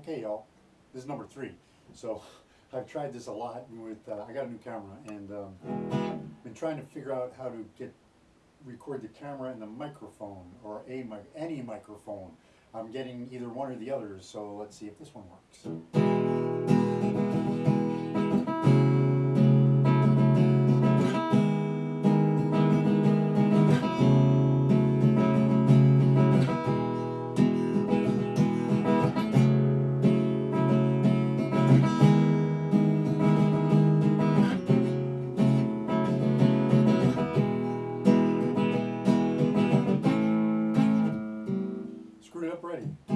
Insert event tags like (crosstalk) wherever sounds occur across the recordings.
Okay, y'all, this is number three. So (laughs) I've tried this a lot with, uh, I got a new camera and um, been trying to figure out how to get, record the camera and the microphone or a mic, any microphone. I'm getting either one or the other, so let's see if this one works. Screwed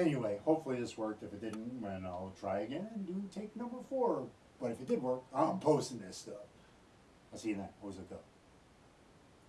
Anyway, hopefully this worked. If it didn't, then I'll try again and do take number four. But if it did work, I'm posting this stuff. I'll see you then. Who's it?